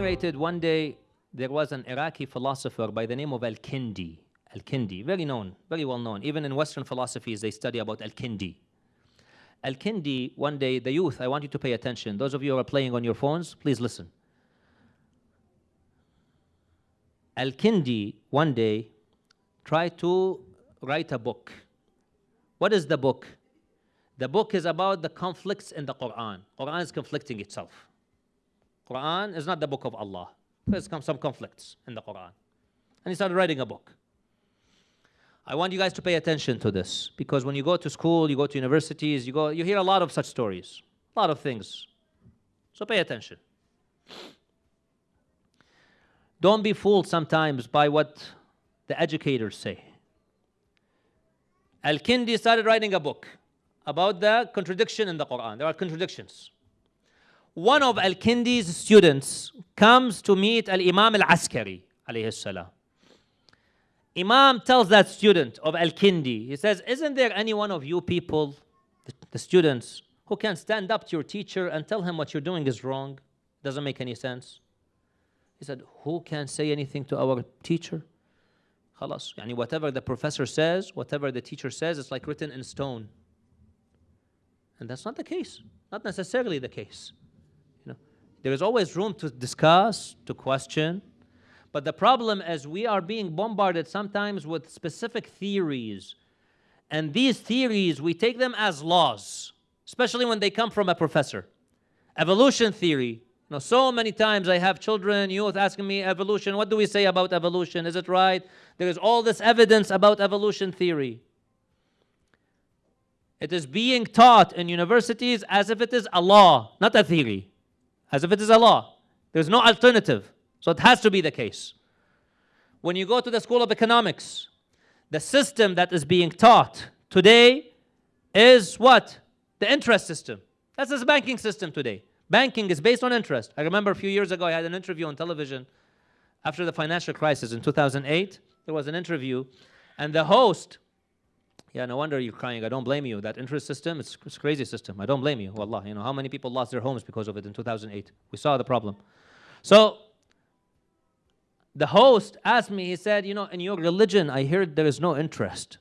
narrated one day there was an Iraqi philosopher by the name of Al-Kindi. Al-Kindi, very known, very well known. Even in Western philosophies, they study about Al-Kindi. Al-Kindi, one day, the youth, I want you to pay attention. Those of you who are playing on your phones, please listen. Al-Kindi, one day, tried to write a book. What is the book? The book is about the conflicts in the Quran. Quran is conflicting itself. Quran is not the book of Allah. There's some conflicts in the Quran. And he started writing a book. I want you guys to pay attention to this because when you go to school, you go to universities, you go, you hear a lot of such stories, a lot of things. So pay attention. Don't be fooled sometimes by what the educators say. Al-Kindi started writing a book about the contradiction in the Quran. There are contradictions One of Al-Kindi's students comes to meet Al-Imam Al-Askari, alayhi salam. Imam tells that student of Al-Kindi, he says, isn't there any one of you people, the, the students, who can stand up to your teacher and tell him what you're doing is wrong? Doesn't make any sense. He said, who can say anything to our teacher? خلاص يعني whatever the professor says whatever the teacher says it's like written in stone and that's not the case not necessarily the case you know there is always room to discuss to question but the problem is we are being bombarded sometimes with specific theories and these theories we take them as laws especially when they come from a professor evolution theory know, so many times I have children, youth asking me evolution, what do we say about evolution? Is it right? There is all this evidence about evolution theory. It is being taught in universities as if it is a law, not a theory. As if it is a law. There's no alternative. So it has to be the case. When you go to the School of Economics, the system that is being taught today is what? The interest system. That's the banking system today. Banking is based on interest. I remember a few years ago I had an interview on television after the financial crisis in 2008 there was an interview, and the host, yeah, no wonder you're crying. I don't blame you. That interest system, it's, it's crazy system. I don't blame you. Wallah, you know, how many people lost their homes because of it in 2008? We saw the problem. So, the host asked me, he said, you know, in your religion, I hear there is no interest.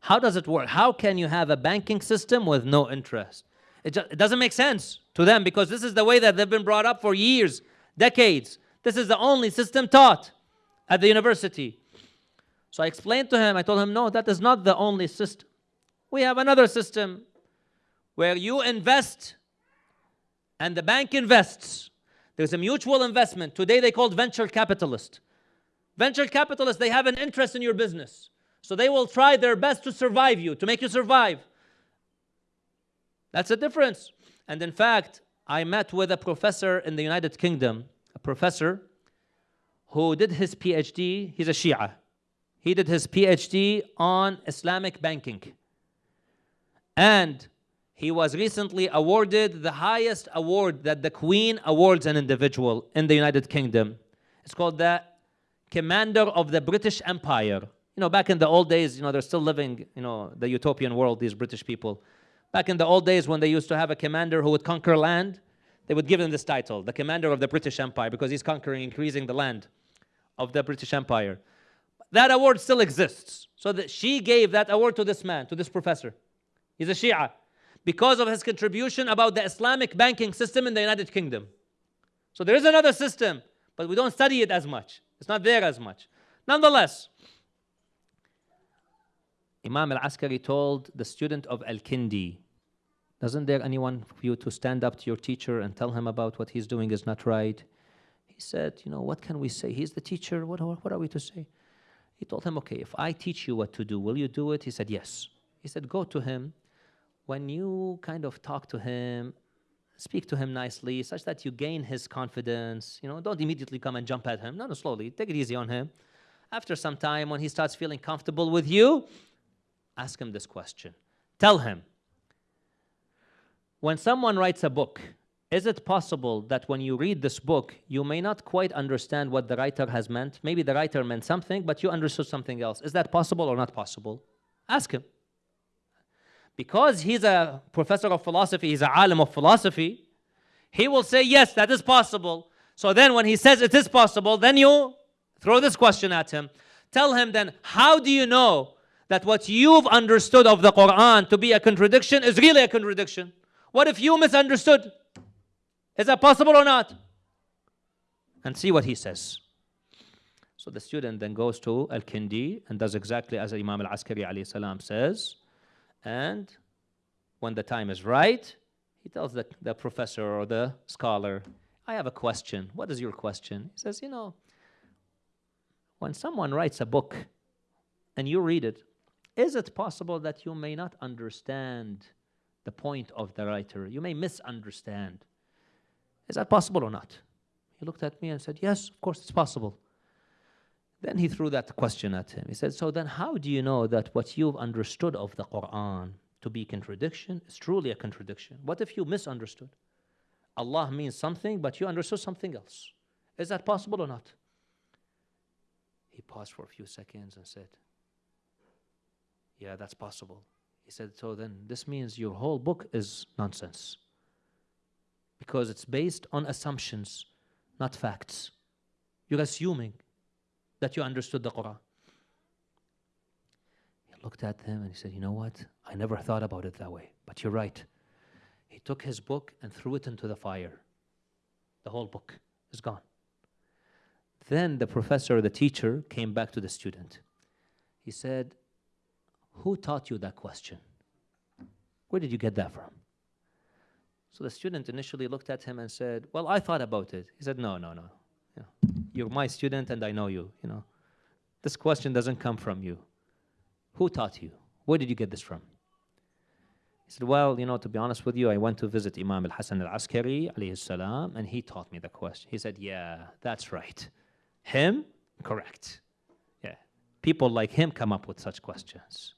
How does it work? How can you have a banking system with no interest? It, just, it doesn't make sense to them because this is the way that they've been brought up for years, decades. This is the only system taught at the university. So I explained to him, I told him, no, that is not the only system. We have another system where you invest and the bank invests. There's a mutual investment. Today they called venture capitalist. Venture capitalists, they have an interest in your business. So they will try their best to survive you, to make you survive. That's a difference. And in fact, I met with a professor in the United Kingdom, a professor who did his PhD, he's a Shia. He did his PhD on Islamic banking. And he was recently awarded the highest award that the Queen awards an individual in the United Kingdom. It's called the Commander of the British Empire. You know, back in the old days, you know, they're still living, you know, the utopian world, these British people. Back in the old days when they used to have a commander who would conquer land, they would give him this title, the Commander of the British Empire, because he's conquering, increasing the land of the British Empire that award still exists. So that she gave that award to this man, to this professor. He's a Shia. Because of his contribution about the Islamic banking system in the United Kingdom. So there is another system, but we don't study it as much. It's not there as much. Nonetheless, Imam al-Askari told the student of Al-Kindi, doesn't there anyone for you to stand up to your teacher and tell him about what he's doing is not right? He said, you know, what can we say? He's the teacher. What, what are we to say? He told him, okay, if I teach you what to do, will you do it? He said, yes. He said, go to him. When you kind of talk to him, speak to him nicely, such that you gain his confidence. You know, don't immediately come and jump at him. No, no, slowly. Take it easy on him. After some time, when he starts feeling comfortable with you, ask him this question. Tell him, when someone writes a book, is it possible that when you read this book, you may not quite understand what the writer has meant? Maybe the writer meant something, but you understood something else. Is that possible or not possible? Ask him. Because he's a professor of philosophy, he's a alim of philosophy, he will say, yes, that is possible. So then when he says it is possible, then you throw this question at him. Tell him then, how do you know that what you've understood of the Quran to be a contradiction is really a contradiction? What if you misunderstood? Is that possible or not? And see what he says. So the student then goes to Al Kindi and does exactly as Imam Al Askari alayhi says. And when the time is right, he tells the, the professor or the scholar, I have a question. What is your question? He says, You know, when someone writes a book and you read it, is it possible that you may not understand the point of the writer? You may misunderstand. Is that possible or not? He looked at me and said, Yes, of course it's possible. Then he threw that question at him. He said, So then, how do you know that what you've understood of the Quran to be contradiction is truly a contradiction? What if you misunderstood? Allah means something, but you understood something else. Is that possible or not? He paused for a few seconds and said, Yeah, that's possible. He said, So then this means your whole book is nonsense. Because it's based on assumptions, not facts. You're assuming that you understood the Quran. He looked at him and he said, You know what? I never thought about it that way, but you're right. He took his book and threw it into the fire. The whole book is gone. Then the professor, the teacher, came back to the student. He said, Who taught you that question? Where did you get that from? So the student initially looked at him and said, Well, I thought about it. He said, No, no, no. You're my student and I know you, you know. This question doesn't come from you. Who taught you? Where did you get this from? He said, Well, you know, to be honest with you, I went to visit Imam al Hasan al Askari, alayhi salam, and he taught me the question. He said, Yeah, that's right. Him? Correct. Yeah. People like him come up with such questions.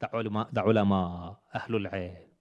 The ulama, the ulama ahlul ilm,